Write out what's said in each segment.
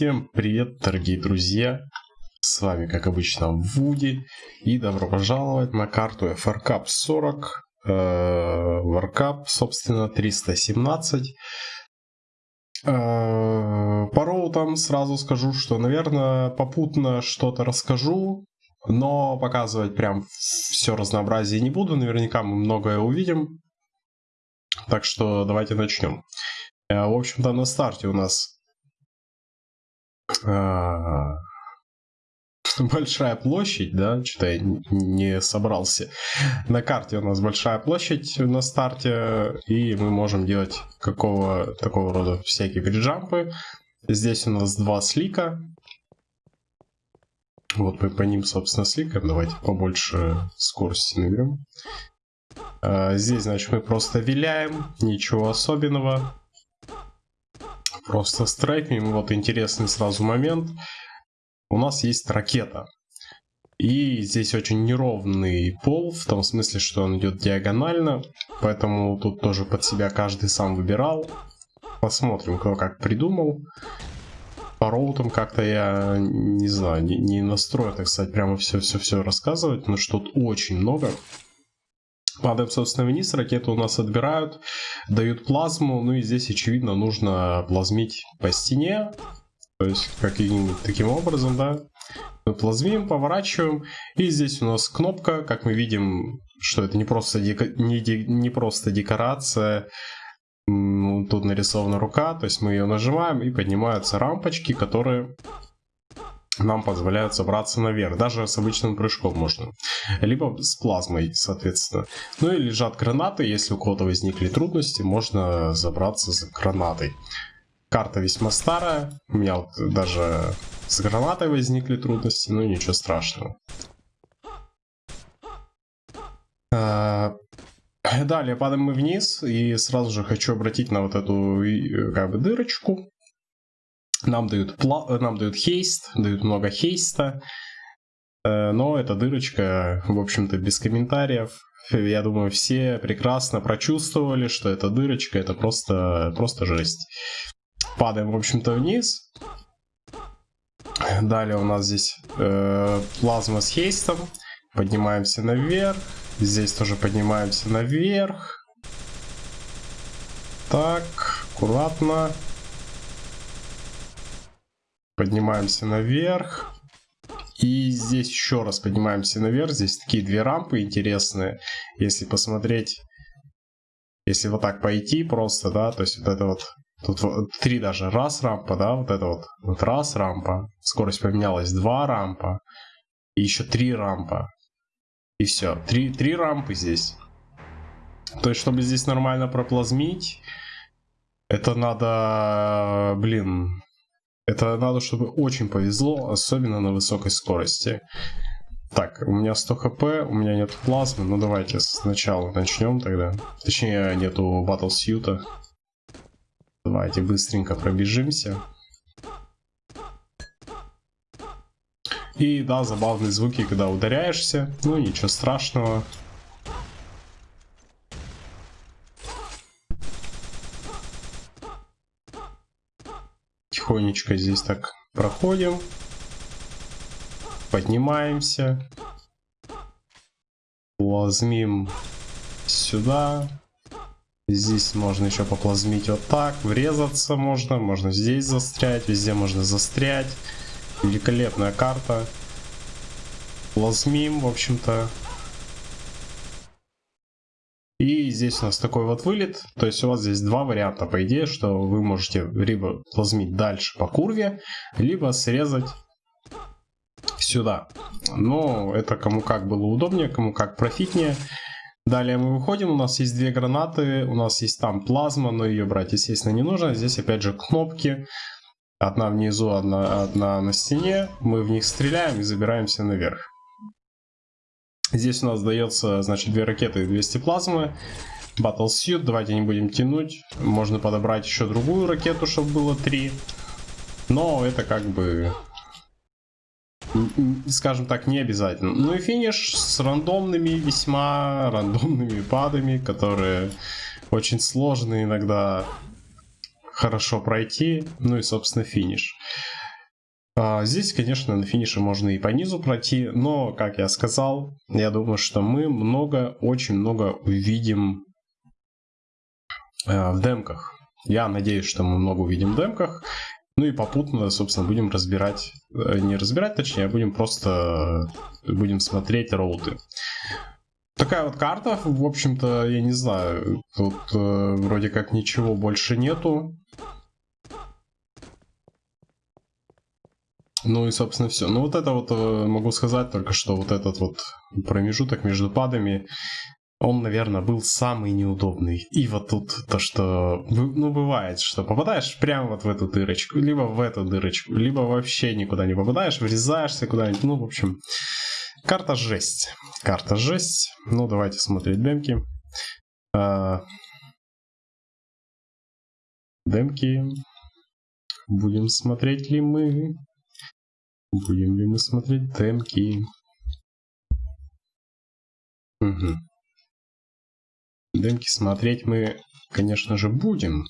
Всем привет, дорогие друзья! С вами, как обычно, Вуди. И добро пожаловать на карту FRCAP 40. Э, Warcap, собственно, 317. Э, по роутам сразу скажу, что, наверное, попутно что-то расскажу. Но показывать прям все разнообразие не буду. Наверняка мы многое увидим. Так что давайте начнем. Э, в общем-то, на старте у нас большая площадь, да, что-то я не собрался. На карте у нас большая площадь на старте, и мы можем делать какого такого рода всякие бриджампы. Здесь у нас два слика. Вот мы по ним, собственно, сликаем. Давайте побольше скорости наберем. А, здесь, значит, мы просто виляем, ничего особенного. Просто страйкнем. Вот интересный сразу момент. У нас есть ракета. И здесь очень неровный пол, в том смысле, что он идет диагонально. Поэтому тут тоже под себя каждый сам выбирал. Посмотрим, кто как придумал. По роутам как-то я, не знаю, не, не настроен, так сказать, прямо все-все-все рассказывать. Но что тут очень много. Падаем, собственно, вниз, ракету у нас отбирают, дают плазму, ну и здесь, очевидно, нужно плазмить по стене, то есть каким-нибудь таким образом, да. Мы плазмим, поворачиваем, и здесь у нас кнопка, как мы видим, что это не просто, дека... не, де... не просто декорация, тут нарисована рука, то есть мы ее нажимаем и поднимаются рампочки, которые нам позволяют забраться наверх. Даже с обычным прыжком можно. Либо с плазмой, соответственно. Ну и лежат гранаты. Если у кого-то возникли трудности, можно забраться за гранатой. Карта весьма старая. У меня вот даже с гранатой возникли трудности. Ну ничего страшного. А, далее падаем мы вниз. И сразу же хочу обратить на вот эту как бы дырочку. Нам дают, пла нам дают хейст, дают много хейста. Э, но эта дырочка, в общем-то, без комментариев. Я думаю, все прекрасно прочувствовали, что эта дырочка это просто, просто жесть. Падаем, в общем-то, вниз. Далее у нас здесь э, плазма с хейстом. Поднимаемся наверх. Здесь тоже поднимаемся наверх. Так, аккуратно. Поднимаемся наверх. И здесь еще раз поднимаемся наверх. Здесь такие две рампы интересные. Если посмотреть, если вот так пойти просто, да, то есть вот это вот, тут три даже, раз рампа, да, вот это вот, вот раз рампа, скорость поменялась, два рампа, и еще три рампа. И все, три, три рампы здесь. То есть, чтобы здесь нормально проплазмить, это надо, блин, это надо, чтобы очень повезло, особенно на высокой скорости. Так, у меня 100 хп, у меня нет плазмы, ну давайте сначала начнем тогда. Точнее, нету батл сьюта. Давайте быстренько пробежимся. И да, забавные звуки, когда ударяешься. Ну, ничего страшного. Тихонечко здесь так проходим. Поднимаемся. Плазмим сюда. Здесь можно еще поплазмить вот так. Врезаться можно. Можно здесь застрять. Везде можно застрять. Великолепная карта. Плазмим, в общем-то. И здесь у нас такой вот вылет. То есть у вас здесь два варианта, по идее, что вы можете либо плазмить дальше по курве, либо срезать сюда. Но это кому как было удобнее, кому как профитнее. Далее мы выходим, у нас есть две гранаты, у нас есть там плазма, но ее брать, естественно, не нужно. Здесь опять же кнопки. Одна внизу, одна, одна на стене. Мы в них стреляем и забираемся наверх. Здесь у нас дается, значит, две ракеты и 200 плазмы. Battle Suit, давайте не будем тянуть. Можно подобрать еще другую ракету, чтобы было 3. Но это как бы, скажем так, не обязательно. Ну и финиш с рандомными, весьма рандомными падами, которые очень сложно иногда хорошо пройти. Ну и, собственно, финиш. А, здесь, конечно, на финише можно и по низу пройти, но, как я сказал, я думаю, что мы много, очень много увидим э, в демках. Я надеюсь, что мы много увидим в демках. Ну и попутно, собственно, будем разбирать, э, не разбирать, точнее, а будем просто, будем смотреть роуты. Такая вот карта, в общем-то, я не знаю, тут э, вроде как ничего больше нету. Ну и, собственно, все. Ну вот это вот э, могу сказать только, что вот этот вот промежуток между падами, он, наверное, был самый неудобный. И вот тут то, что, ну, бывает, что попадаешь прямо вот в эту дырочку, либо в эту дырочку, либо вообще никуда не попадаешь, врезаешься куда-нибудь, ну, в общем, карта жесть. Карта жесть. Ну, давайте смотреть демки. А... Демки. Будем смотреть ли мы? Будем ли мы смотреть демки? Угу. Демки смотреть мы, конечно же, будем.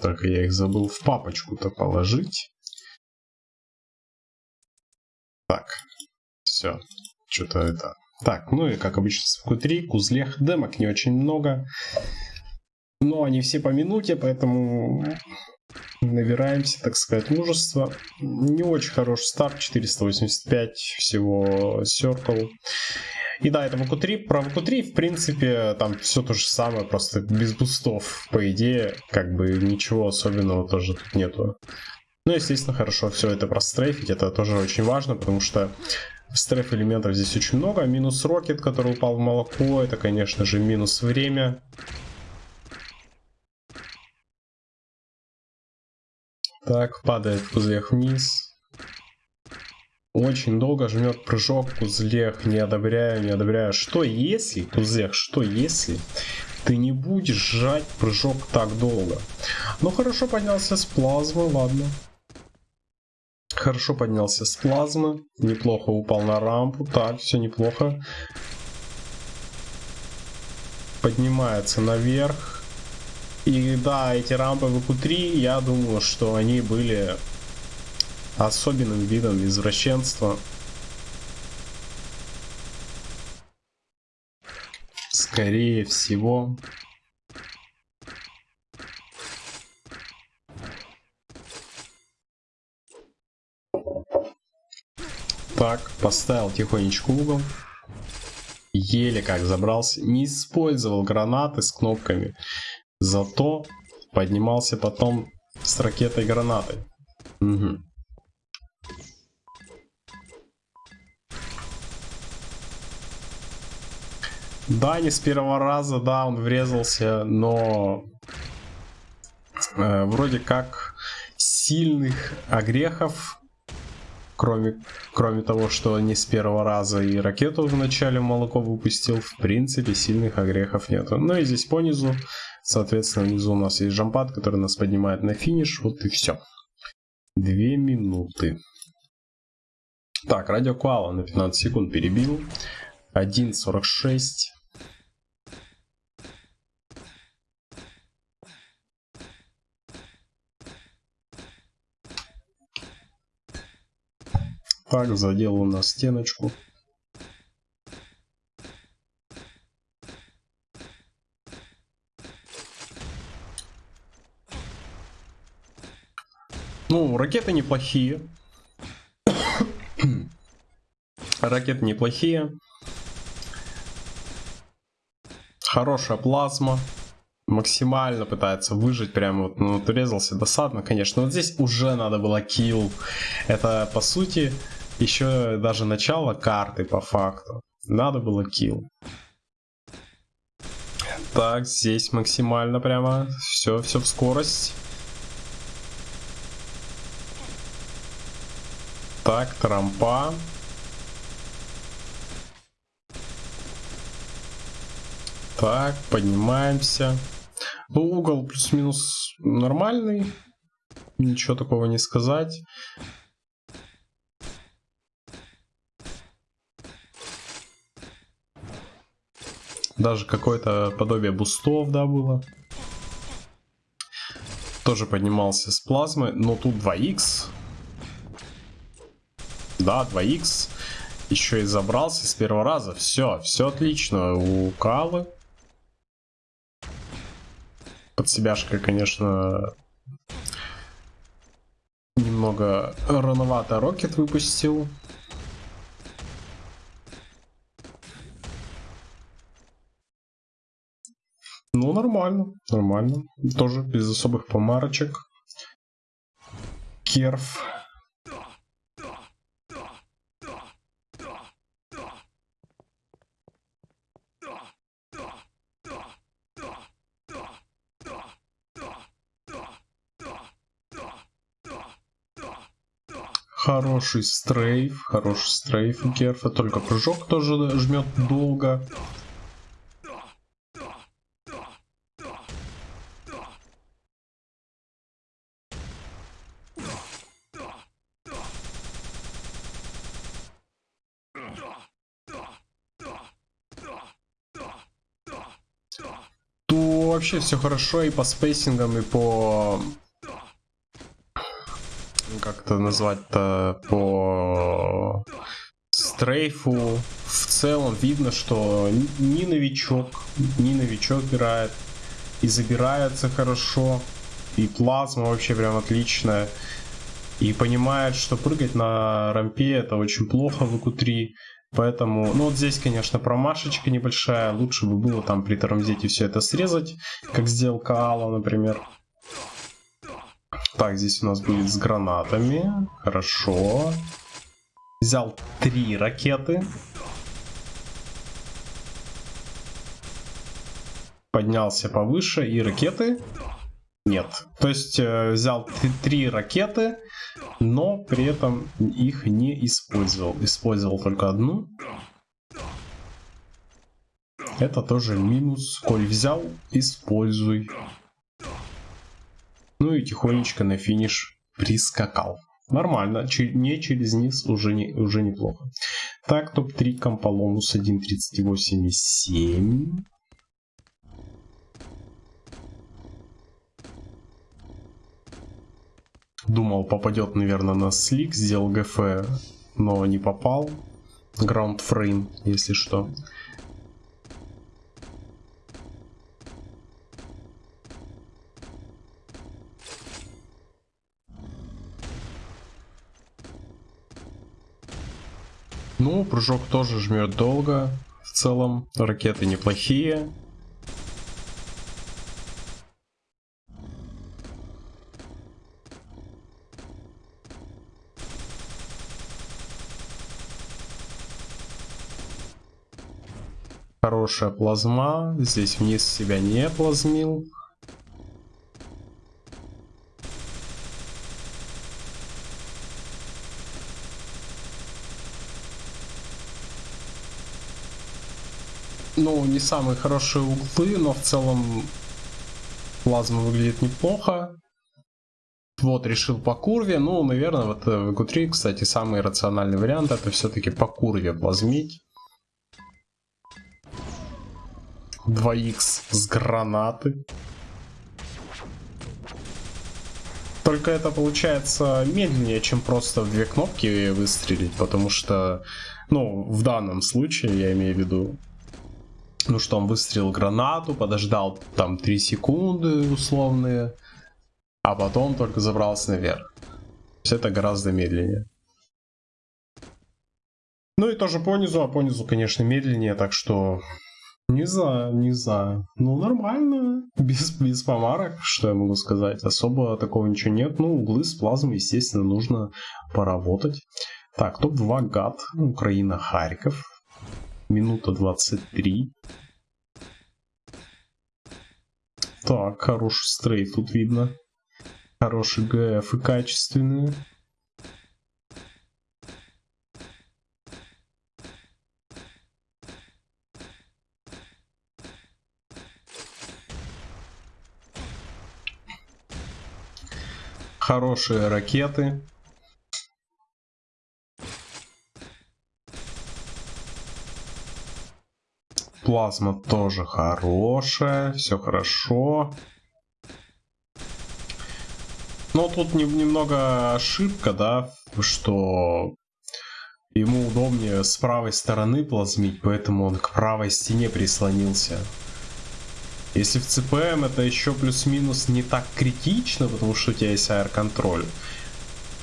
Только я их забыл в папочку-то положить. Так, все. Что-то это... Так, ну и как обычно в Q3, кузлех, демок не очень много. Но они все по минуте, поэтому набираемся, так сказать, мужество. Не очень хороший старт, 485 всего Circle. И да, это ВК3. Про ВК3, в принципе, там все то же самое, просто без бустов, по идее, как бы ничего особенного тоже тут нету. Ну, естественно, хорошо все это прострейфить, это тоже очень важно, потому что стрейф элементов здесь очень много. Минус рокет, который упал в молоко, это, конечно же, минус время. Так, падает кузлех вниз. Очень долго жмет прыжок, кузлех, не одобряю, не одобряю. Что если, кузлех, что если ты не будешь сжать прыжок так долго? Ну хорошо поднялся с плазмы, ладно. Хорошо поднялся с плазмы, неплохо упал на рампу, так, все неплохо. Поднимается наверх, и да, эти рампы в q 3 я думаю, что они были особенным видом извращенства. Скорее всего. Так, поставил тихонечко угол. Еле как забрался. Не использовал гранаты с кнопками. Зато поднимался потом с ракетой гранатой. Угу. Да, не с первого раза, да, он врезался, но э, вроде как сильных огрехов кроме, кроме того, что не с первого раза и ракету в начале молоко выпустил, в принципе, сильных огрехов нету. Ну и здесь по низу, соответственно, внизу у нас есть жампад, который нас поднимает на финиш, вот и все. Две минуты. Так, радио Куала на 15 секунд перебил. 1.46. Так, задел у нас стеночку. Ну, ракеты неплохие. ракеты неплохие. Хорошая плазма. Максимально пытается выжить. Прям вот, ну, вот урезался досадно, конечно. Вот здесь уже надо было килл. Это, по сути, еще даже начало карты по факту. Надо было килл. Так, здесь максимально прямо. Все, все в скорость. Так, трампа. Так, поднимаемся. Ну, угол плюс-минус нормальный. Ничего такого не сказать. Даже какое-то подобие бустов, да, было. Тоже поднимался с плазмы, но тут 2х. Да, 2х. Еще и забрался с первого раза. Все, все отлично. У Калы. Под себяшкой, конечно, немного рановато Рокет выпустил. Ну, нормально, нормально. Тоже без особых помарочек. Керф. Хороший стрейф, хороший стрейф у Керфа, только прыжок тоже жмет долго. Вообще все хорошо и по спейсингам, и по как это назвать-то, по стрейфу. В целом видно, что ни новичок, ни новичок играет. И забирается хорошо. И плазма вообще прям отличная. И понимает, что прыгать на рампе это очень плохо в ИКУ-3. Поэтому, ну вот здесь, конечно, промашечка небольшая. Лучше бы было там при тормозите все это срезать, как сделал Каала, например. Так, здесь у нас будет с гранатами. Хорошо. Взял три ракеты. Поднялся повыше. И ракеты? Нет. То есть э, взял три ракеты, но при этом их не использовал. Использовал только одну. Это тоже минус. Коль взял, используй. Ну и тихонечко на финиш прискакал. Нормально, не через низ уже, не, уже неплохо. Так, топ-3 Комполонус 1.38.7. Думал, попадет, наверное, на слик, сделал ГФ, но не попал. Ground frame, если что. Прыжок тоже жмет долго. В целом, ракеты неплохие. Хорошая плазма. Здесь вниз себя не плазмил. Ну, не самые хорошие углы, но в целом плазма выглядит неплохо. Вот, решил по курве. Ну, наверное, вот э, в q 3 кстати, самый рациональный вариант это все-таки по курве плазмить. 2х с гранаты. Только это получается медленнее, чем просто в две кнопки выстрелить, потому что, ну, в данном случае, я имею в виду, ну что, он выстрелил гранату, подождал там 3 секунды условные, а потом только забрался наверх. То есть это гораздо медленнее. Ну и тоже по низу, а по низу, конечно, медленнее, так что не знаю, не знаю. Ну, нормально. Без, без помарок, что я могу сказать. Особо такого ничего нет. Ну, углы с плазмой, естественно, нужно поработать. Так, топ-2 гад. Украина, Харьков минута 23. Так, хороший стрейт тут видно. Хороший ГФ и качественные. Хорошие ракеты. Плазма тоже хорошая, все хорошо. Но тут не, немного ошибка, да, что Ему удобнее с правой стороны плазмить, поэтому он к правой стене прислонился. Если в ЦПМ это еще плюс-минус не так критично, потому что у тебя есть аэр-контроль.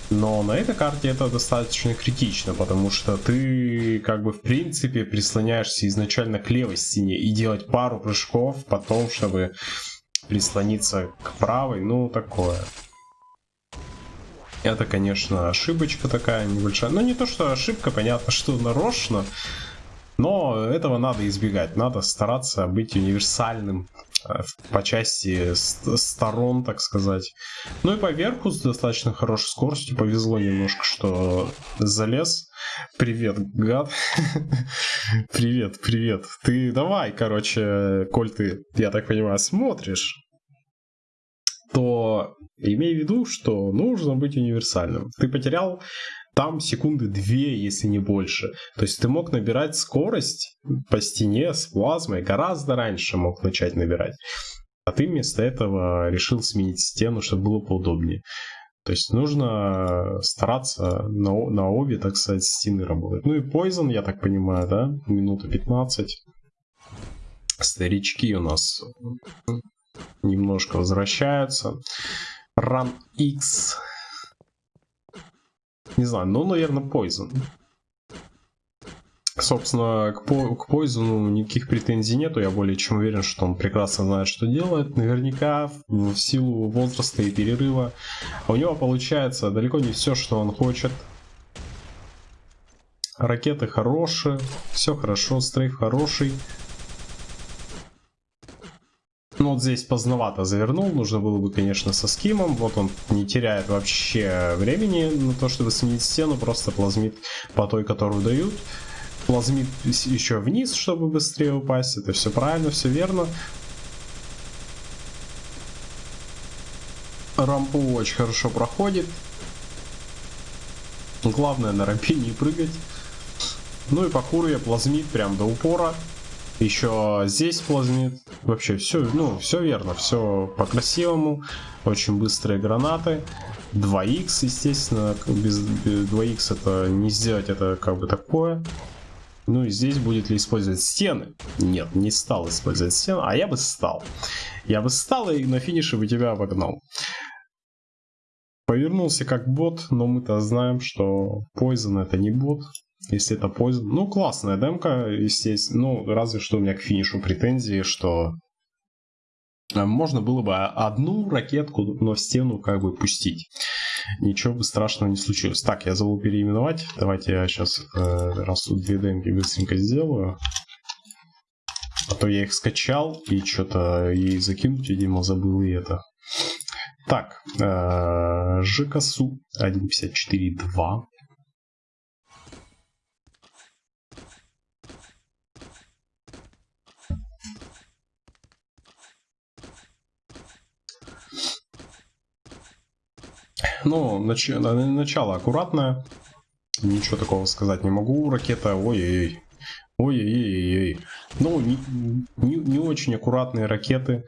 Но на этой карте это достаточно критично, потому что ты как бы в принципе прислоняешься изначально к левой стене и делать пару прыжков потом, чтобы прислониться к правой, ну такое. Это, конечно, ошибочка такая небольшая. Но ну, не то, что ошибка, понятно, что нарочно. Но этого надо избегать. Надо стараться быть универсальным по части сторон, так сказать. Ну и по верху с достаточно хорошей скоростью. Повезло немножко, что залез. Привет, гад. привет, привет. Ты давай, короче, коль ты, я так понимаю, смотришь, то имей в виду, что нужно быть универсальным. Ты потерял там секунды две, если не больше. То есть ты мог набирать скорость по стене с плазмой гораздо раньше мог начать набирать. А ты вместо этого решил сменить стену, чтобы было поудобнее. То есть нужно стараться на, на обе, так сказать, стены работать. Ну и Poison, я так понимаю, да? Минута 15. Старички у нас немножко возвращаются. Run X не знаю, ну, наверное, Poison. Собственно, к, по к Poison никаких претензий нету. Я более чем уверен, что он прекрасно знает, что делает. Наверняка в силу возраста и перерыва у него получается далеко не все, что он хочет. Ракеты хорошие, все хорошо, стрейф хороший. Ну вот здесь поздновато завернул, нужно было бы, конечно, со скимом. Вот он не теряет вообще времени на то, чтобы сменить стену, просто плазмит по той, которую дают. Плазмит еще вниз, чтобы быстрее упасть. Это все правильно, все верно. Рампу очень хорошо проходит. Главное на рампе не прыгать. Ну и по я плазмит прям до упора. Еще здесь плазмит. Вообще все, ну, все верно, все по-красивому. Очень быстрые гранаты. 2х, естественно, без 2х это не сделать, это как бы такое. Ну и здесь будет ли использовать стены? Нет, не стал использовать стены, а я бы стал. Я бы стал и на финише бы тебя обогнал. Повернулся как бот, но мы-то знаем, что Poison это не бот. Если это Poison... Ну, классная демка, естественно. Ну, разве что у меня к финишу претензии, что э, можно было бы одну ракетку, но в стену как бы пустить. Ничего бы страшного не случилось. Так, я забыл переименовать. Давайте я сейчас, э, раз тут две демки быстренько сделаю. А то я их скачал и что-то и закинуть, видимо, забыл и это. Так, э, ЖКСУ 1.54.2. Ну, нач... начало аккуратное. Ничего такого сказать не могу. Ракета, ой-ой-ой. Ой-ой-ой. Ну, не, не, не очень аккуратные ракеты.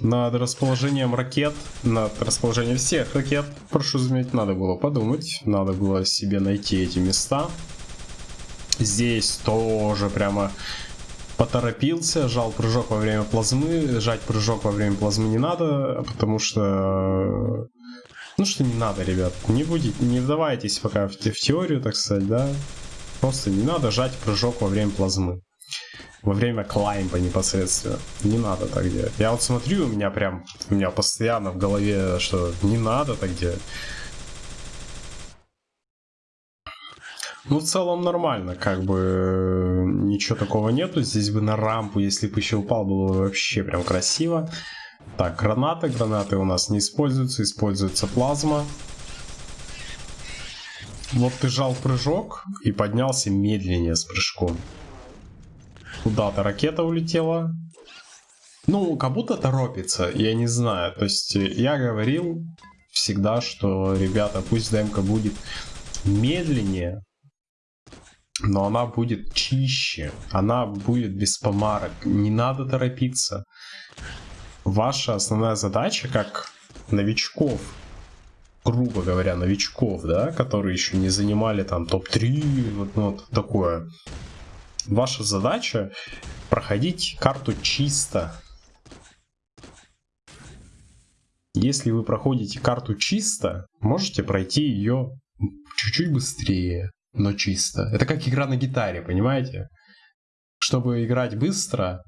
Над расположением ракет, над расположением всех ракет, прошу заметить, надо было подумать. Надо было себе найти эти места. Здесь тоже прямо поторопился, жал прыжок во время плазмы. Жать прыжок во время плазмы не надо, потому что ну что не надо, ребят. Не будете, не вдавайтесь пока в, в теорию, так сказать, да. Просто не надо жать прыжок во время плазмы. Во время клаймпа непосредственно. Не надо так делать. Я вот смотрю, у меня прям, у меня постоянно в голове, что не надо так делать. Ну, в целом нормально, как бы ничего такого нету. Здесь бы на рампу, если бы еще упал, было бы вообще прям красиво. Так, гранаты. Гранаты у нас не используются. Используется плазма. Вот ты жал прыжок и поднялся медленнее с прыжком. Куда-то ракета улетела. Ну, как будто торопится, я не знаю. То есть я говорил всегда, что, ребята, пусть демка будет медленнее, но она будет чище, она будет без помарок. Не надо торопиться ваша основная задача как новичков грубо говоря, новичков, да, которые еще не занимали там топ-3, вот, ну, вот такое. Ваша задача проходить карту чисто. Если вы проходите карту чисто, можете пройти ее чуть-чуть быстрее, но чисто. Это как игра на гитаре, понимаете? Чтобы играть быстро,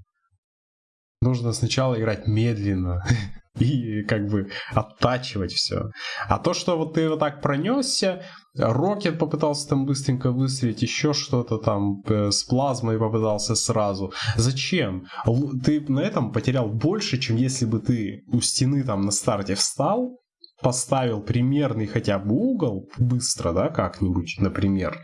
нужно сначала играть медленно. и как бы оттачивать все. А то, что вот ты вот так пронесся, Рокет попытался там быстренько выстрелить, еще что-то там э, с плазмой попытался сразу. Зачем? Ты на этом потерял больше, чем если бы ты у стены там на старте встал, поставил примерный хотя бы угол, быстро, да, как-нибудь, например,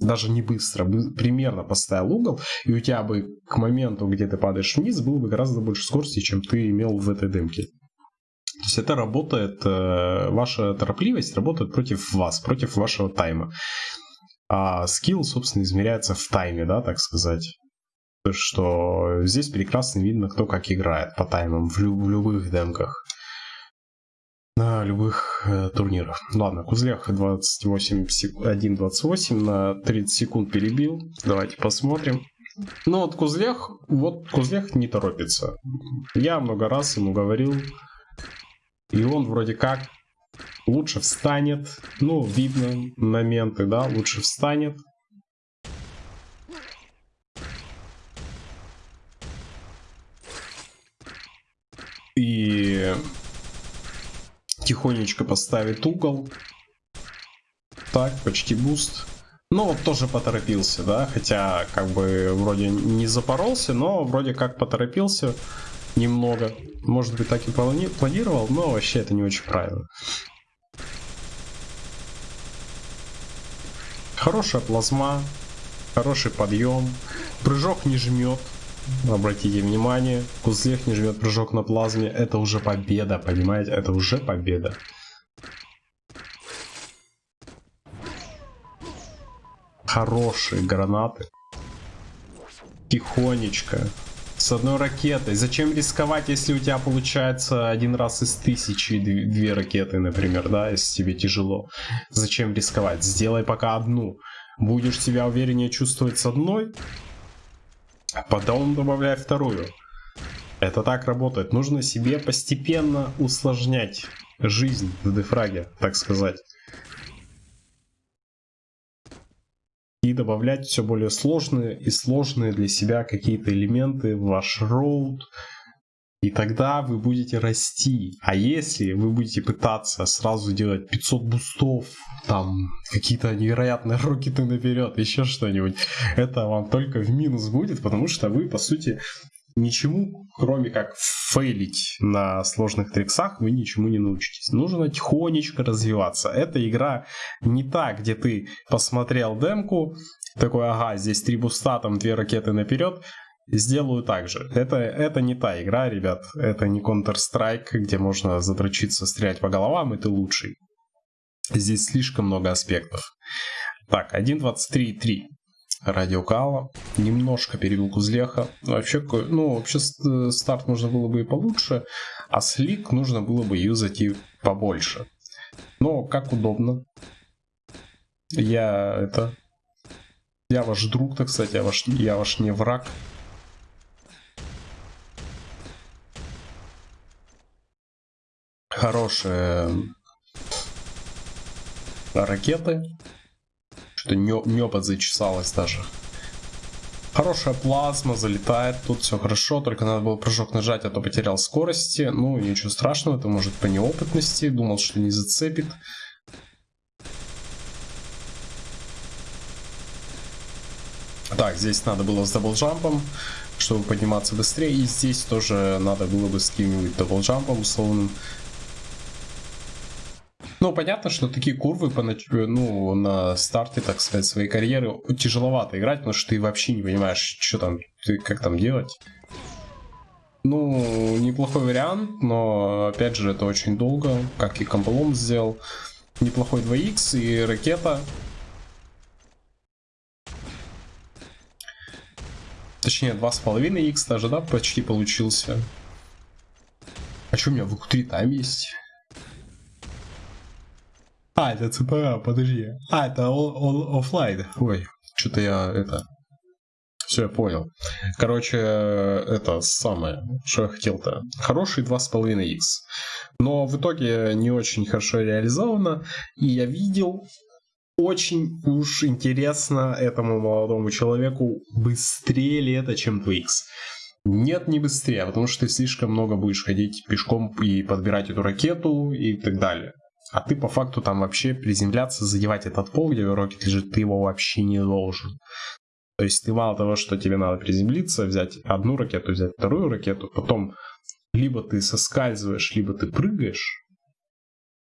даже не быстро, примерно поставил угол, и у тебя бы к моменту, где ты падаешь вниз, было бы гораздо больше скорости, чем ты имел в этой дымке. То есть это работает, э, ваша торопливость работает против вас, против вашего тайма. А скилл, собственно, измеряется в тайме, да, так сказать. То, что здесь прекрасно видно, кто как играет по таймам в, лю- в любых демках. На любых э, турнирах. Ладно, Кузлях 28 сек... 1.28 на 30 секунд перебил. Давайте посмотрим. Ну вот Кузлях, вот Кузлях не торопится. Я много раз ему говорил, и он вроде как лучше встанет. Ну, видно моменты, да, лучше встанет. Тихонечко поставит угол. Так, почти буст. Ну, вот тоже поторопился, да, хотя как бы вроде не запоролся, но вроде как поторопился немного. Может быть, так и планировал, но вообще это не очень правильно. Хорошая плазма, хороший подъем, прыжок не жмет. Обратите внимание, Кузлех не жмет прыжок на плазме. Это уже победа, понимаете? Это уже победа. Хорошие гранаты. Тихонечко с одной ракетой. Зачем рисковать, если у тебя получается один раз из тысячи две ракеты, например, да, если тебе тяжело? Зачем рисковать? Сделай пока одну. Будешь себя увереннее чувствовать с одной, а потом добавляй вторую. Это так работает. Нужно себе постепенно усложнять жизнь в дефраге, так сказать. и добавлять все более сложные и сложные для себя какие-то элементы в ваш роут. И тогда вы будете расти. А если вы будете пытаться сразу делать 500 бустов, там какие-то невероятные рокеты наперед, еще что-нибудь, это вам только в минус будет, потому что вы, по сути, ничему, кроме как фейлить на сложных триксах, вы ничему не научитесь. Нужно тихонечко развиваться. Эта игра не та, где ты посмотрел демку, такой, ага, здесь три буста, там две ракеты наперед, сделаю так же. Это, это не та игра, ребят. Это не Counter-Strike, где можно задрочиться, стрелять по головам, и ты лучший. Здесь слишком много аспектов. Так, 1.23.3 радиокала, немножко перебил Кузлеха. Вообще, ну, вообще старт можно было бы и получше, а слик нужно было бы юзать и побольше. Но как удобно. Я это... Я ваш друг, так сказать, я ваш, я ваш не враг. Хорошие ракеты. Что-то небо зачесалось даже. Хорошая плазма, залетает, тут все хорошо, только надо было прыжок нажать, а то потерял скорости. Ну, ничего страшного, это может по неопытности, думал, что не зацепит. Так, здесь надо было с double jump ом, чтобы подниматься быстрее, и здесь тоже надо было бы с каким-нибудь double jump ом условным. Ну, понятно, что такие курвы по, ну, на старте, так сказать, своей карьеры тяжеловато играть, потому что ты вообще не понимаешь, что там, ты, как там делать. Ну, неплохой вариант, но, опять же, это очень долго, как и Комполом сделал. Неплохой 2х и ракета. Точнее, 2,5х даже, да, почти получился. А что у меня в q 3 там есть? А, это ЦПА, подожди. А, это офлайн. Ой, что-то я это... Все, я понял. Короче, это самое, что я хотел-то. Хороший 2,5х. Но в итоге не очень хорошо реализовано. И я видел, очень уж интересно этому молодому человеку, быстрее ли это, чем 2х. Нет, не быстрее, потому что ты слишком много будешь ходить пешком и подбирать эту ракету и так далее. А ты по факту там вообще приземляться, задевать этот пол, где рокет лежит, ты его вообще не должен. То есть ты мало того, что тебе надо приземлиться, взять одну ракету, взять вторую ракету, потом либо ты соскальзываешь, либо ты прыгаешь,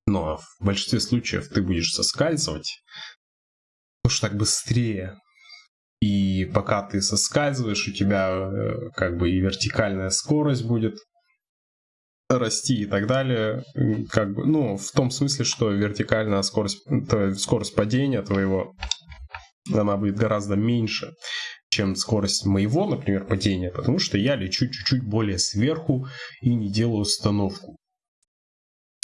но в большинстве случаев ты будешь соскальзывать, потому что так быстрее. И пока ты соскальзываешь, у тебя э, как бы и вертикальная скорость будет расти и так далее. Как бы, ну, в том смысле, что вертикальная скорость, скорость падения твоего, она будет гораздо меньше, чем скорость моего, например, падения, потому что я лечу чуть-чуть более сверху и не делаю установку.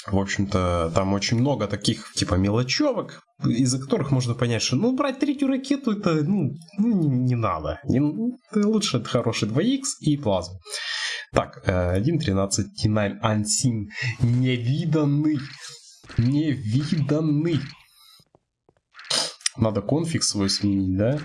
В общем-то, там очень много таких, типа, мелочевок, из-за которых можно понять, что, ну, брать третью ракету, это, ну, ну не, не надо. Не, лучше это хороший 2х и плазма. Так, 1.13 T9 Unseen. Невиданный. Невиданный. Надо конфиг свой сменить, да?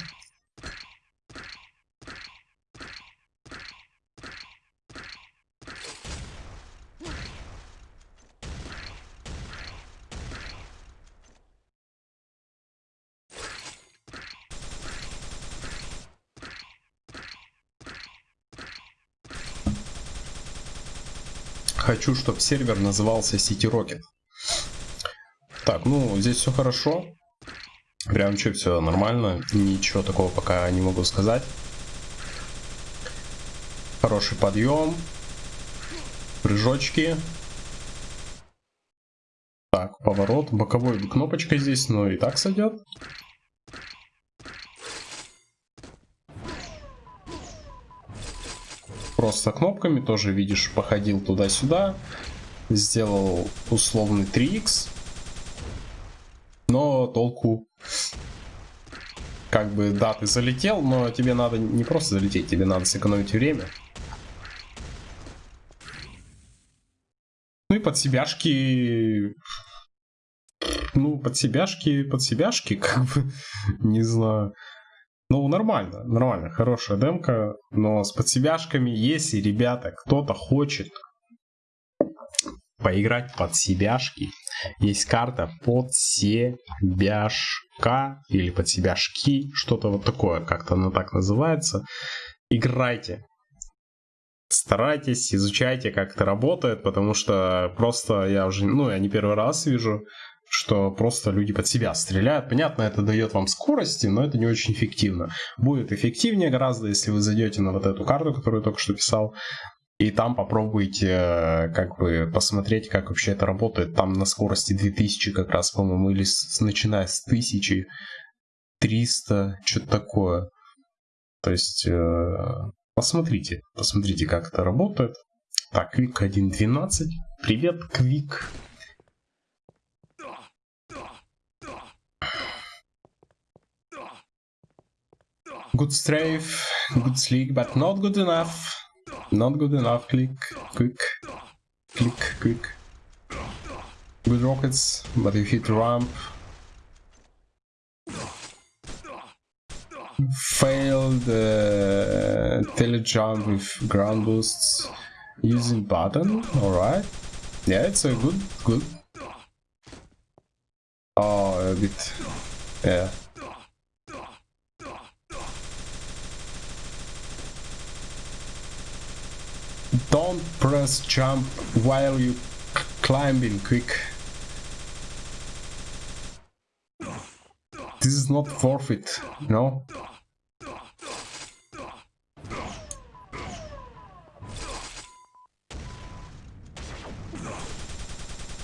Хочу, чтобы сервер назывался City Rocket. Так, ну, здесь все хорошо. Прям что, все нормально. Ничего такого пока не могу сказать. Хороший подъем. Прыжочки. Так, поворот. Боковой кнопочка здесь, но и так сойдет. Просто кнопками, тоже видишь, походил туда-сюда, сделал условный 3x, но толку как бы, да, ты залетел, но тебе надо не просто залететь, тебе надо сэкономить время. Ну и под себяшки... Ну, под себяшки, под себяшки, как бы, не знаю. Ну, нормально, нормально, хорошая демка, но с подсебяшками, если, ребята, кто-то хочет поиграть под себяшки, есть карта под себяшка или под себяшки, что-то вот такое, как-то она так называется. Играйте. Старайтесь, изучайте, как это работает, потому что просто я уже, ну, я не первый раз вижу, что просто люди под себя стреляют. Понятно, это дает вам скорости, но это не очень эффективно. Будет эффективнее гораздо, если вы зайдете на вот эту карту, которую я только что писал, и там попробуйте э, как бы посмотреть, как вообще это работает. Там на скорости 2000 как раз, по-моему, или с, начиная с 1300, что-то такое. То есть э, посмотрите, посмотрите, как это работает. Так, Quick 1.12. Привет, Quick. Good strafe, good sleek, but not good enough. Not good enough. Click, quick, click, quick. Good rockets, but you hit ramp. Failed uh, telejump with ground boosts using button. Alright. Yeah, it's a good, good. Oh, a bit. Yeah. Don't press jump while you climbing quick. This is not forfeit, no?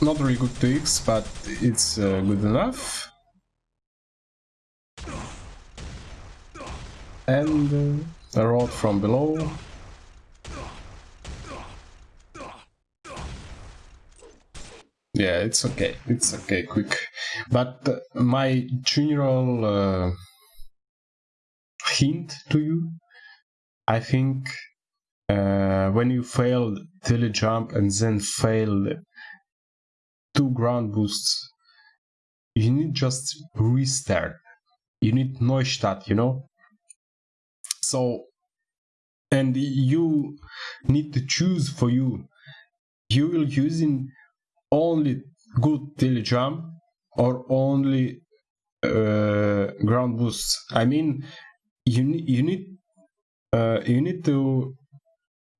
Not really good tweaks, but it's uh, good enough. And uh, a rod from below. Yeah, it's okay. It's okay. Quick. But uh, my general uh, hint to you, I think uh, when you fail jump and then fail two ground boosts, you need just restart. You need Neustart, you know? So, and you need to choose for you. You will using only good jump or only uh, ground boosts. I mean, you you need uh, you need to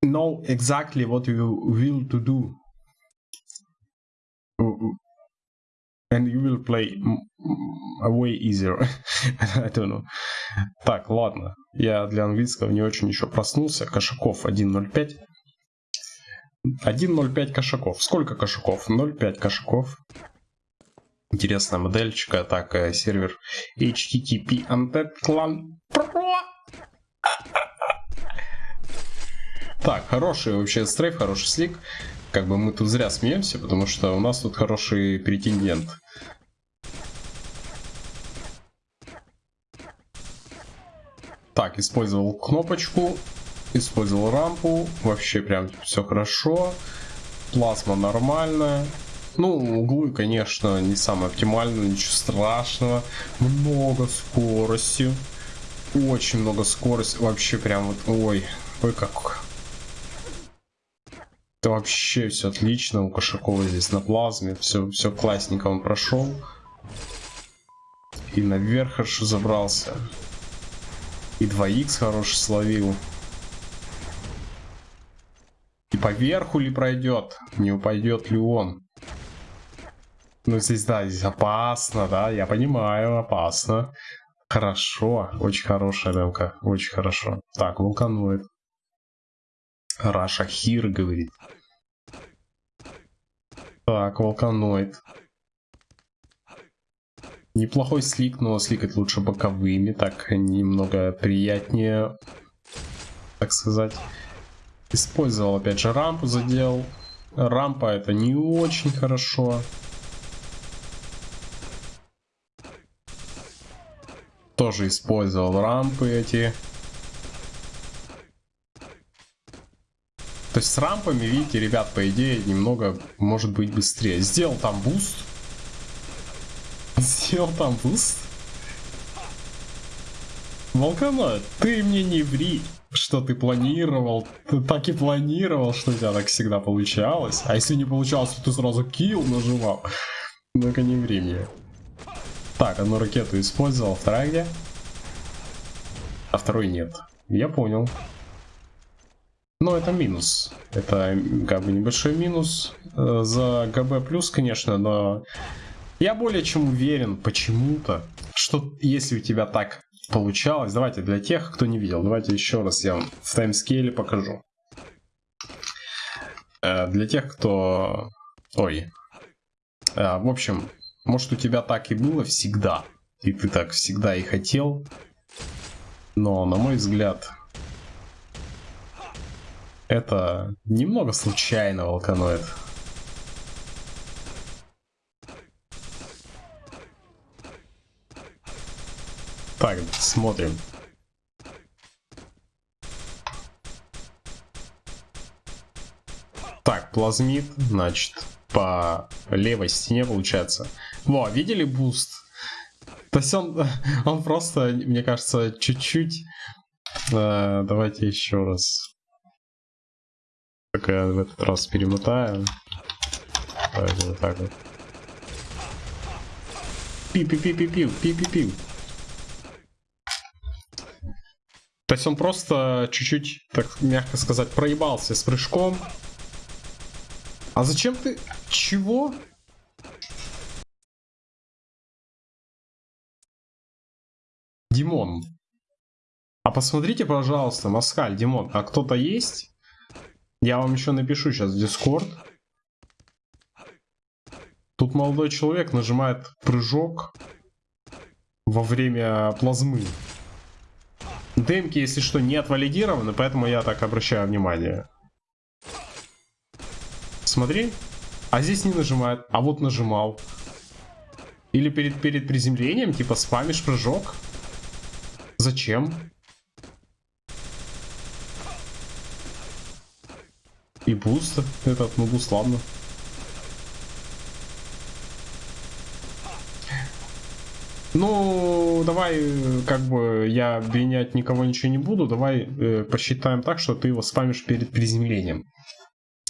know exactly what you will to do and you will play way easier I don't know так ладно я для английского не очень еще проснулся Кошаков 1.05 1.05 кошаков сколько кошаков 0.5 кошаков интересная модельчика так сервер http undead clan. Так, хороший вообще стрейф, хороший слик. Как бы мы тут зря смеемся, потому что у нас тут хороший претендент. Так, использовал кнопочку, использовал рампу, вообще прям все хорошо. Плазма нормальная. Ну, углы, конечно, не самые оптимальные, ничего страшного. Много скорости. Очень много скорости. Вообще прям вот, ой, ой как это вообще все отлично. У Кошакова здесь на плазме. Все, все классненько он прошел. И наверх хорошо забрался. И 2х хороший словил. Поверху ли пройдет? Не упадет ли он? Ну здесь, да, здесь опасно, да, я понимаю, опасно. Хорошо, очень хорошая ремка, очень хорошо. Так, вулканоид. Раша Хир говорит. Так, волканоид. Неплохой слик, но сликать лучше боковыми, так немного приятнее, так сказать. Использовал опять же рампу, задел. Рампа это не очень хорошо. Тоже использовал рампы эти. То есть с рампами, видите, ребят, по идее, немного может быть быстрее. Сделал там буст. Сделал там буст. Волкана, ты мне не ври, что ты планировал. Ты так и планировал, что у тебя так всегда получалось. А если не получалось, то ты сразу килл нажимал. Ну-ка не ври мне. Так, одну ракету использовал, вторая где? А второй нет. Я понял. Но это минус. Это как бы небольшой минус э, за ГБ плюс, конечно, но я более чем уверен почему-то, что если у тебя так получалось, давайте для тех, кто не видел, давайте еще раз я вам в таймскейле покажу. Э, для тех, кто... Ой. Э, в общем, может у тебя так и было всегда, и ты так всегда и хотел, но на мой взгляд это немного случайно волканоид. Так, смотрим. Так, плазмит, значит, по левой стене получается. Во, видели буст? То есть он, он просто, мне кажется, чуть-чуть... Э, давайте еще раз. Так я в этот раз перемотаю. Так, вот так вот. Пи-пи-пи-пи-пиу, пи-пи-пиу. То есть он просто чуть-чуть, так мягко сказать, проебался с прыжком. А зачем ты... Чего? Димон. А посмотрите, пожалуйста, Маскаль, Димон, а кто-то есть? Я вам еще напишу сейчас в Discord. Тут молодой человек нажимает прыжок во время плазмы. Демки, если что, не отвалидированы, поэтому я так обращаю внимание. Смотри. А здесь не нажимает, а вот нажимал. Или перед, перед приземлением, типа, спамишь прыжок? Зачем? И буст этот, ну буст, ладно. Ну, давай, как бы, я обвинять никого ничего не буду. Давай э, посчитаем так, что ты его спамишь перед приземлением.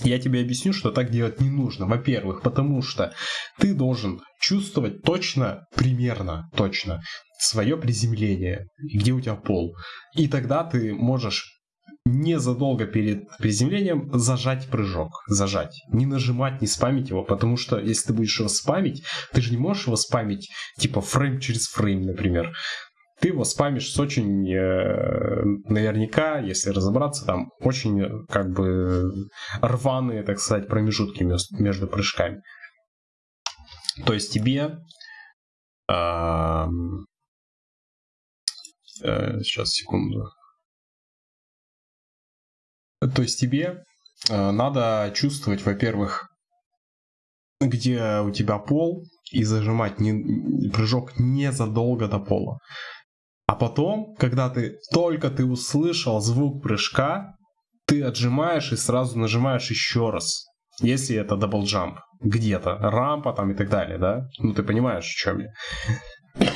Я тебе объясню, что так делать не нужно. Во-первых, потому что ты должен чувствовать точно, примерно точно, свое приземление, где у тебя пол. И тогда ты можешь незадолго перед приземлением зажать прыжок. Зажать. Не нажимать, не спамить его, потому что если ты будешь его спамить, ты же не можешь его спамить типа фрейм через фрейм, например ты его спамишь с очень, э, наверняка, если разобраться, там очень как бы рваные, так сказать, промежутки между прыжками. То есть тебе э, э, сейчас секунду. То есть тебе э, надо чувствовать, во-первых, где у тебя пол, и зажимать не, прыжок незадолго до пола. А потом, когда ты только ты услышал звук прыжка, ты отжимаешь и сразу нажимаешь еще раз. Если это double jump где-то, рампа там и так далее, да? Ну ты понимаешь, о чем я.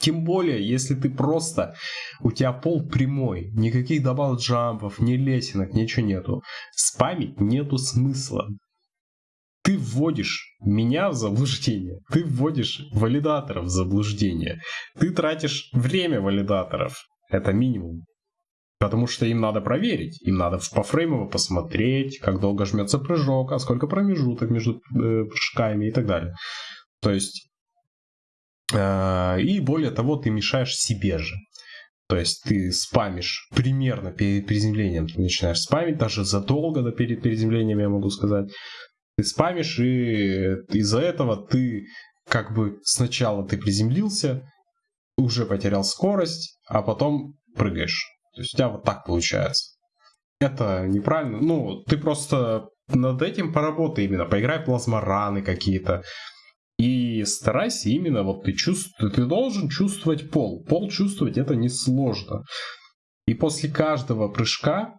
Тем более, если ты просто, у тебя пол прямой, никаких double jump ов, ни лесенок, ничего нету. Спамить нету смысла ты вводишь меня в заблуждение, ты вводишь валидаторов в заблуждение, ты тратишь время валидаторов, это минимум. Потому что им надо проверить, им надо пофреймово посмотреть, как долго жмется прыжок, а сколько промежуток между э, прыжками и так далее. То есть, и более того, ты мешаешь себе же. То есть ты спамишь примерно перед приземлением, ты начинаешь спамить, даже задолго до перед приземлением, я могу сказать ты спамишь, и из-за этого ты как бы сначала ты приземлился, уже потерял скорость, а потом прыгаешь. То есть у тебя вот так получается. Это неправильно. Ну, ты просто над этим поработай именно. Поиграй плазмораны какие-то. И старайся именно, вот ты чувствуешь, ты должен чувствовать пол. Пол чувствовать это несложно. И после каждого прыжка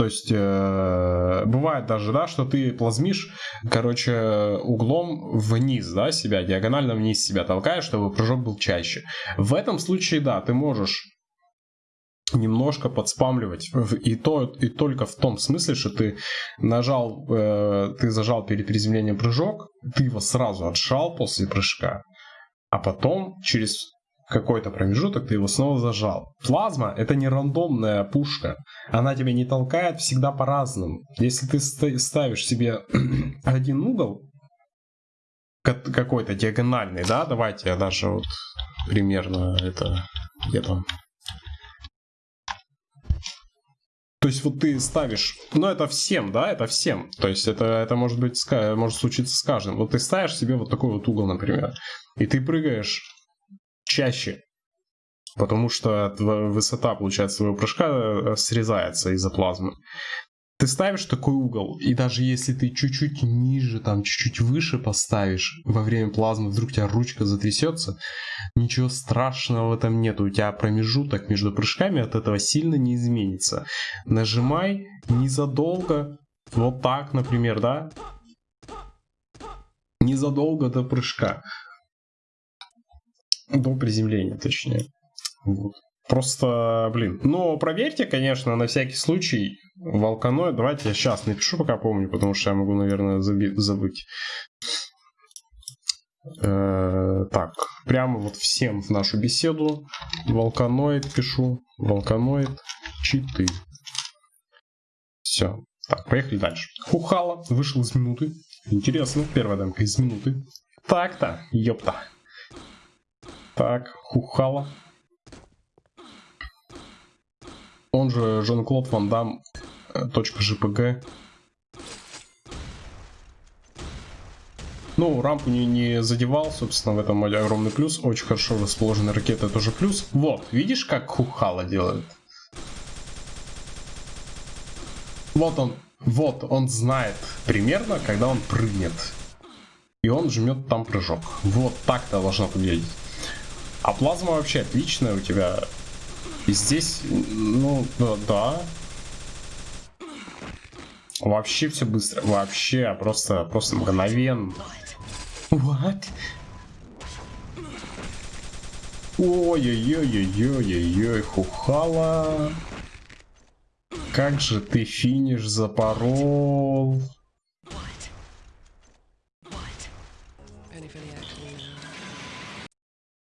то есть э, бывает даже, да, что ты плазмишь, короче, углом вниз, да, себя, диагонально вниз себя толкаешь, чтобы прыжок был чаще. В этом случае, да, ты можешь немножко подспамливать и то и только в том смысле, что ты нажал, э, ты зажал перед приземлением прыжок, ты его сразу отжал после прыжка, а потом через какой-то промежуток, ты его снова зажал. Плазма это не рандомная пушка. Она тебя не толкает всегда по-разному. Если ты ставишь себе один угол, какой-то диагональный, да, давайте я даже вот примерно это где-то то есть вот ты ставишь, ну это всем, да, это всем. То есть это, это может быть, может случиться с каждым. Вот ты ставишь себе вот такой вот угол, например, и ты прыгаешь чаще. Потому что высота, получается, своего прыжка э, срезается из-за плазмы. Ты ставишь такой угол, и даже если ты чуть-чуть ниже, там чуть-чуть выше поставишь во время плазмы, вдруг у тебя ручка затрясется, ничего страшного в этом нет. У тебя промежуток между прыжками от этого сильно не изменится. Нажимай незадолго, вот так, например, да? Незадолго до прыжка. До приземления, точнее. Вот. Просто, блин. Но проверьте, конечно, на всякий случай волканой. Давайте я сейчас напишу, пока помню, потому что я могу, наверное, забыть. Э, так, прямо вот всем в нашу беседу. Волканоид пишу. Волканоид читы. Все. Так, поехали дальше. Хухала вышел из минуты. Интересно, первая дамка из минуты. Так-то, ёпта. Так, Хухала. Он же Жан-Клод Ван Дам, э, точка .жпг. Ну, рампу не, не задевал, собственно, в этом огромный плюс. Очень хорошо расположенная ракета, тоже плюс. Вот, видишь, как Хухала делает? Вот он, вот, он знает примерно, когда он прыгнет. и он жмет там прыжок. Вот так это должно выглядеть. А плазма вообще отличная у тебя. И здесь, ну, да. Вообще все быстро. Вообще, просто, просто мгновенно. What? Ой-ой-ой-ой-ой-ой-ой, Хухала. Как же ты финиш запорол.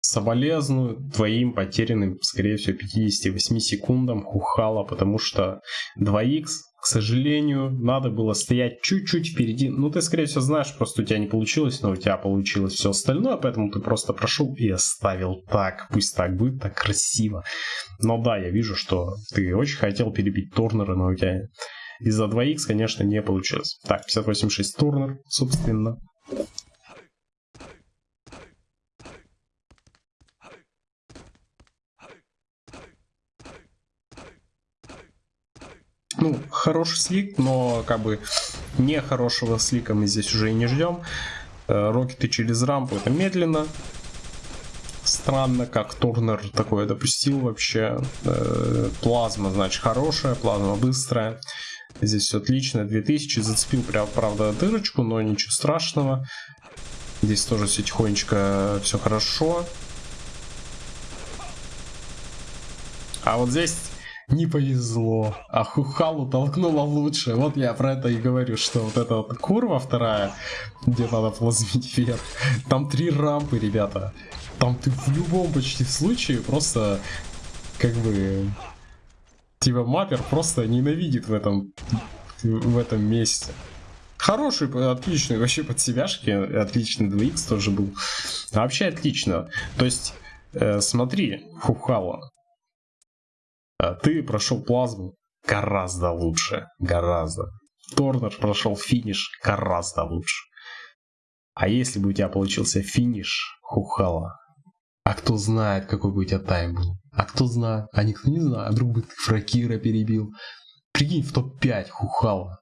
Соболезную твоим потерянным, скорее всего, 58 секундам Хухала, потому что 2х, к сожалению, надо было стоять чуть-чуть впереди. Ну, ты, скорее всего, знаешь, просто у тебя не получилось, но у тебя получилось все остальное, поэтому ты просто прошел и оставил так. Пусть так будет, так красиво. Но да, я вижу, что ты очень хотел перебить Торнера, но у тебя из-за 2х, конечно, не получилось. Так, 58.6 Торнер, собственно. ну, хороший слик, но как бы не хорошего слика мы здесь уже и не ждем. Э, рокеты через рампу это медленно. Странно, как Турнер такое допустил вообще. Э, плазма, значит, хорошая, плазма быстрая. Здесь все отлично. 2000 зацепил, прям, правда, дырочку, но ничего страшного. Здесь тоже все тихонечко, все хорошо. А вот здесь не повезло. А Хухалу толкнула лучше. Вот я про это и говорю, что вот эта вот курва вторая, где надо плазмить вверх, там три рампы, ребята. Там ты в любом почти случае просто, как бы, типа маппер просто ненавидит в этом, в этом месте. Хороший, отличный вообще под себяшки, отличный 2х тоже был. вообще отлично. То есть, э, смотри, Хухала, а ты прошел плазму гораздо лучше. Гораздо. Торнер прошел финиш гораздо лучше. А если бы у тебя получился финиш Хухала, а кто знает, какой бы у тебя тайм был? А кто знает? А никто не знает. А вдруг бы ты Фракира перебил? Прикинь, в топ-5 Хухала.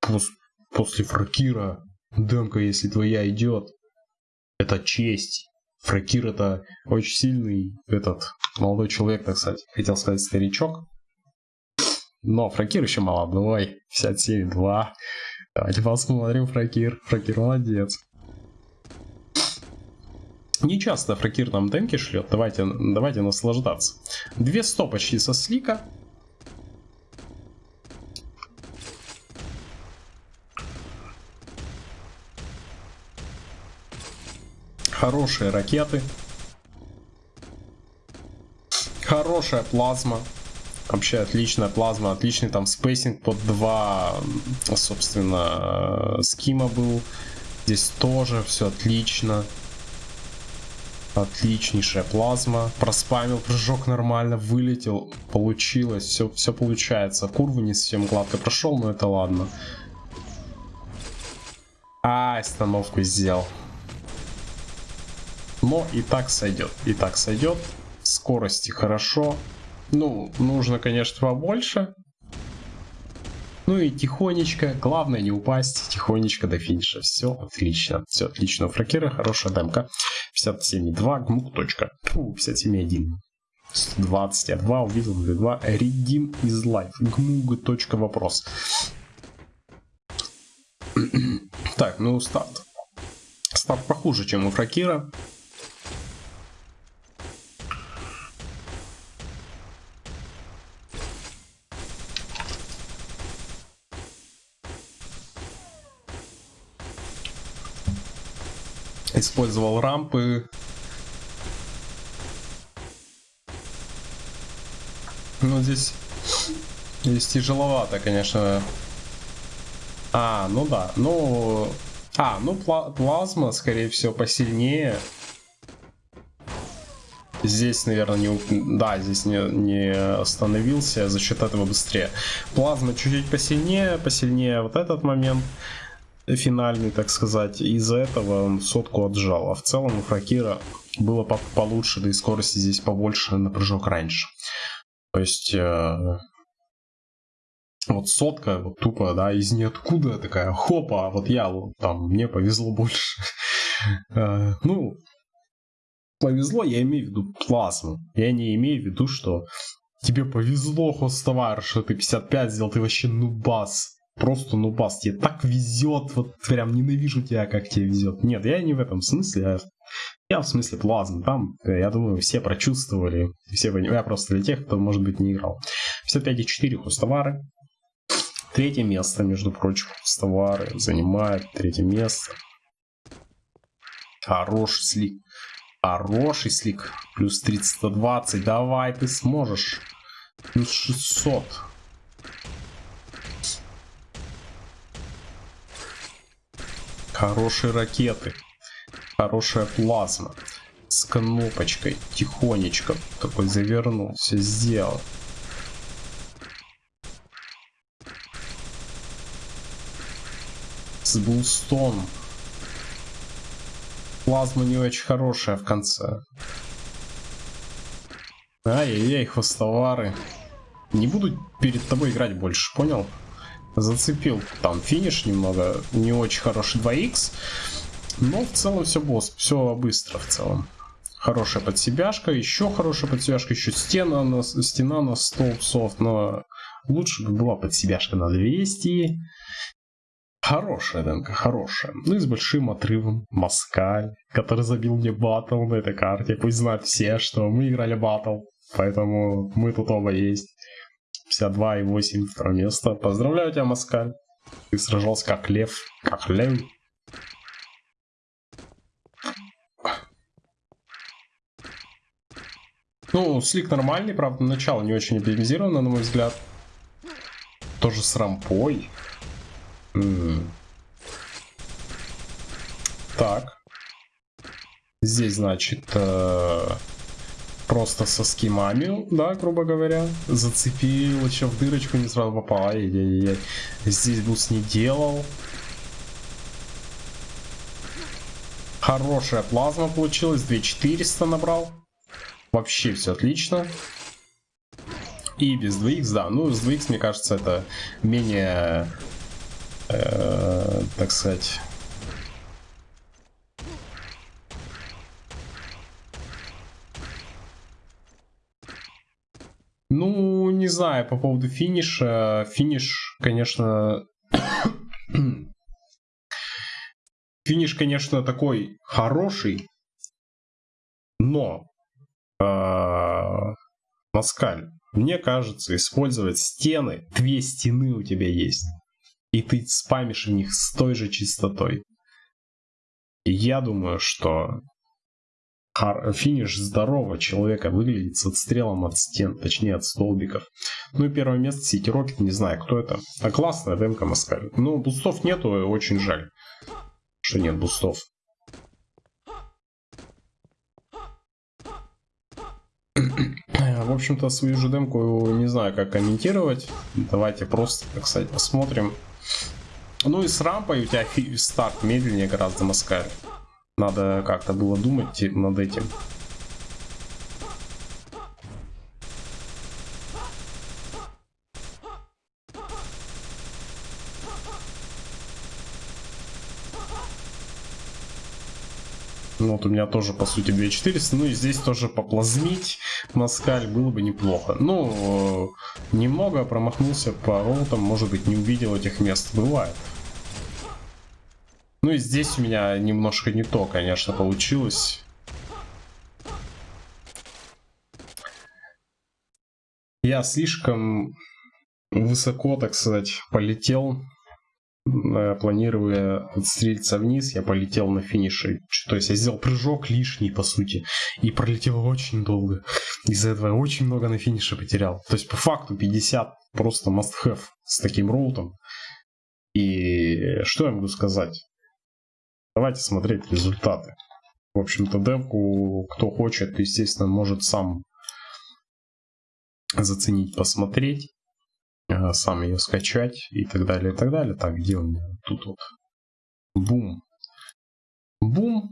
Пос после Фракира демка, если твоя идет, это честь. Фракир это очень сильный этот молодой человек, так сказать. Хотел сказать старичок. Но Фракир еще молодой. 57,2. Давайте посмотрим Фракир. Фракир молодец. Не часто Фракир нам демки шлет. Давайте, давайте наслаждаться. 200 почти со слика. Хорошие ракеты. Хорошая плазма. Вообще отличная плазма, отличный там spacing под два, собственно, skim а был. Здесь тоже все отлично. Отличнейшая плазма. Проспамил прыжок нормально, вылетел. Получилось, все, все получается. Курву не совсем гладко прошел, но это ладно. А, остановку сделал. Но и так сойдет. И так сойдет. Скорости хорошо. Ну, нужно, конечно, побольше. Ну и тихонечко, главное не упасть, тихонечко до финиша. Все отлично, все отлично. У фракера хорошая демка. 57.2, гмук. Точка. Фу, 57.1. 120, а 2 увидел 2. Redeem is life. Гмуг. Точка. Вопрос. так, ну старт. Старт похуже, чем у фракира. Использовал рампы. Ну, здесь, здесь тяжеловато, конечно. А, ну да. Ну, а, ну пла плазма, скорее всего, посильнее. Здесь, наверное, не... Да, здесь не, не остановился, за счет этого быстрее. Плазма чуть-чуть посильнее, посильнее вот этот момент финальный, так сказать. Из-за этого он сотку отжал. А в целом у Фракира было по получше, да и скорости здесь побольше на прыжок раньше. То есть... Э вот сотка, вот тупо, да, из ниоткуда такая, хопа, вот я, там, мне повезло больше. Э, ну, повезло, я имею в виду плазму. Я не имею в виду, что тебе повезло, хостовар, что ты 55 сделал, ты вообще нубас. Просто нубас, тебе так везет, вот прям ненавижу тебя, как тебе везет. Нет, я не в этом смысле, а я в смысле плазм. Там, я думаю, все прочувствовали, все Я просто для тех, кто, может быть, не играл. 55,4 хостовары. Третье место, между прочим, хостовары занимает третье место. Хороший слик. Хороший слик. Плюс 320. Давай, ты сможешь. Плюс 600. Хорошие ракеты. Хорошая плазма. С кнопочкой. Тихонечко. Такой завернул. Все сделал. С булстоном. Плазма не очень хорошая в конце. Ай-яй-яй, хвостовары. Не буду перед тобой играть больше, понял? Зацепил там финиш немного, не очень хороший 2х. Но в целом все босс, все быстро в целом. Хорошая подсебяшка, еще хорошая подсебяшка, еще стена на, стена на столб софт, но лучше бы была подсебяшка на 200. Хорошая демка, хорошая. Ну и с большим отрывом Маскаль, который забил мне батл на этой карте. Пусть знают все, что мы играли батл, поэтому мы тут оба есть. 52 и 8 второе место. Поздравляю тебя, Маскаль. Ты сражался как лев, как лев. Ну, слик нормальный, правда, начало не очень оптимизировано, на мой взгляд. Тоже с рампой. Так. Здесь, значит, э, просто со скимами, да, грубо говоря. Зацепил, еще в дырочку не сразу попал. Ай -яй -яй. Здесь бус не делал. Хорошая плазма получилась. 2400 набрал. Вообще все отлично. И без 2х, да. Ну, с 2х, мне кажется, это менее э, так сказать, Ну, не знаю, по поводу финиша. Финиш, конечно... Финиш, конечно, такой хороший, но э, Маскаль, мне кажется, использовать стены, две стены у тебя есть и ты спамишь в них с той же частотой. я думаю, что финиш здорового человека выглядит с отстрелом от стен, точнее от столбиков. Ну и первое место Сити Рокет, не знаю, кто это. А классная демка Маскаль. Ну, бустов нету, очень жаль, что нет бустов. В общем-то, свою же демку не знаю, как комментировать. Давайте просто, так сказать, посмотрим. Ну и с рампой у тебя старт медленнее гораздо маскаль. Надо как-то было думать над этим. Ну, вот у меня тоже, по сути, 2400. Ну и здесь тоже поплазмить Маскаль было бы неплохо. Ну, немного промахнулся по роутам, может быть, не увидел этих мест. Бывает. Ну и здесь у меня немножко не то, конечно, получилось. Я слишком высоко, так сказать, полетел Э, планируя отстрелиться вниз, я полетел на финише. То есть я сделал прыжок лишний, по сути, и пролетел очень долго. Из-за этого я очень много на финише потерял. То есть по факту 50 просто must have с таким роутом. И что я могу сказать? Давайте смотреть результаты. В общем-то, демку, кто хочет, естественно, может сам заценить, посмотреть сам ее скачать и так далее, и так далее. Так, где у меня? Тут вот. Бум. Бум,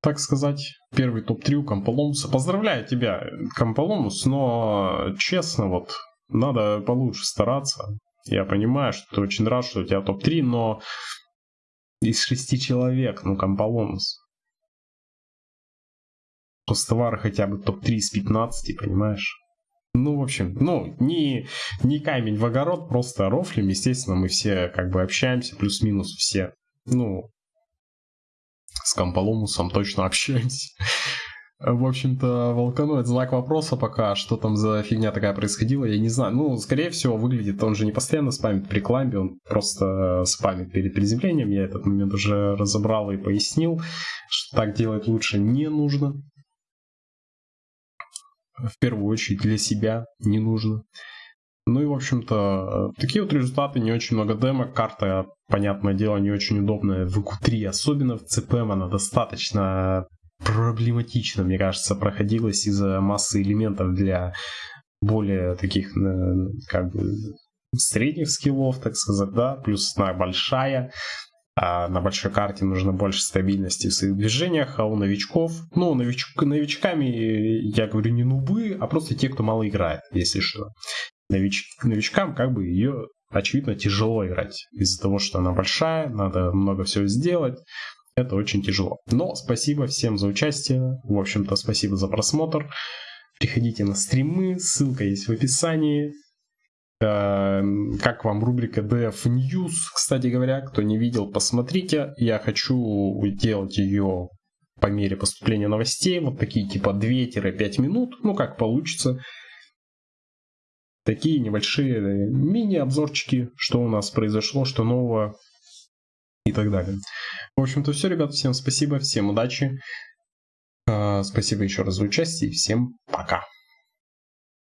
так сказать. Первый топ-3 у Комполомуса. Поздравляю тебя, Комполомус, но честно, вот, надо получше стараться. Я понимаю, что ты очень рад, что у тебя топ-3, но из шести человек, ну, Комполонус. Пустовар хотя бы топ-3 из 15, понимаешь? Ну, в общем, ну, не, не камень в огород, просто рофлим. Естественно, мы все как бы общаемся, плюс-минус все. Ну, с Комполомусом точно общаемся. В общем-то, Волканоид знак вопроса пока, что там за фигня такая происходила, я не знаю. Ну, скорее всего, выглядит, он же не постоянно спамит при кламбе, он просто спамит перед приземлением. Я этот момент уже разобрал и пояснил, что так делать лучше не нужно в первую очередь для себя не нужно. Ну и, в общем-то, такие вот результаты, не очень много демок, карта, понятное дело, не очень удобная в EQ3, особенно в CPM она достаточно проблематично, мне кажется, проходилась из-за массы элементов для более таких, э, как бы, средних скиллов, так сказать, да, плюс она большая, а на большой карте нужно больше стабильности в своих движениях, а у новичков, ну, нович, новичками я говорю не нубы, а просто те, кто мало играет, если что. Нович, новичкам как бы ее, очевидно, тяжело играть. Из-за того, что она большая, надо много всего сделать. Это очень тяжело. Но спасибо всем за участие. В общем-то, спасибо за просмотр. Приходите на стримы, ссылка есть в описании. Эм, как вам рубрика DF News, кстати говоря, кто не видел, посмотрите. Я хочу делать ее по мере поступления новостей, вот такие типа 2-5 минут, ну как получится. Такие небольшие мини-обзорчики, что у нас произошло, что нового и так далее. В общем-то все, ребят, всем спасибо, всем удачи. Э, спасибо еще раз за участие и всем пока.